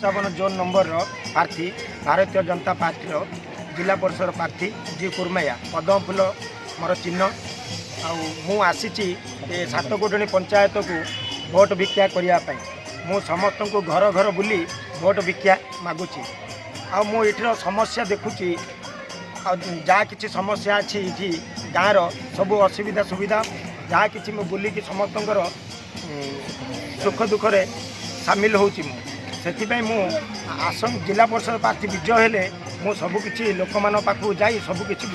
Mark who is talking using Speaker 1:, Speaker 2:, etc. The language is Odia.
Speaker 1: ପଞ୍ଚାବନ ଜୋନ୍ ନମ୍ବରର ପ୍ରାର୍ଥୀ ଭାରତୀୟ ଜନତା ପାର୍ଟିର ଜିଲ୍ଲା ପରିଷଦ ପ୍ରାର୍ଥୀ ଜି କୁର୍ମେୟା। ପଦ୍ମ ଫୁଲ ମୋର ଚିହ୍ନ। ଆଉ ମୁଁ ଆସିଛି ଏ ସାତକୋଟଣୀ ପଞ୍ଚାୟତକୁ ଭୋଟ ଭିକ୍ଷା କରିବା ପାଇଁ। ମୁଁ ସମସ୍ତଙ୍କୁ ଘର ଘର ବୁଲି ଭୋଟ ଭିକ୍ଷା ମାଗୁଛି। ଆଉ ମୁଁ ଏଠିର ସମସ୍ୟା ଦେଖୁଛି। ଆଉ ଯାହା କିଛି ସମସ୍ୟା ଅଛି ଏଠି ଗାଁର ସବୁ ଅସୁବିଧା ସୁବିଧା ଯାହା କିଛି ମୁଁ ବୁଲିକି ସମସ୍ତଙ୍କର ସୁଖ ଦୁଃଖରେ ସାମିଲ ହେଉଛି ମୁଁ। ସେଥିପାଇଁ ମୁଁ ଆସନ ଜିଲ୍ଲା ପରିଷଦ ପ୍ରାର୍ଥୀ ବିଜୟ ହେଲେ ମୁଁ ସବୁକିଛି ଲୋକମାନଙ୍କ ପାଖକୁ ଯାଇ ସବୁକିଛି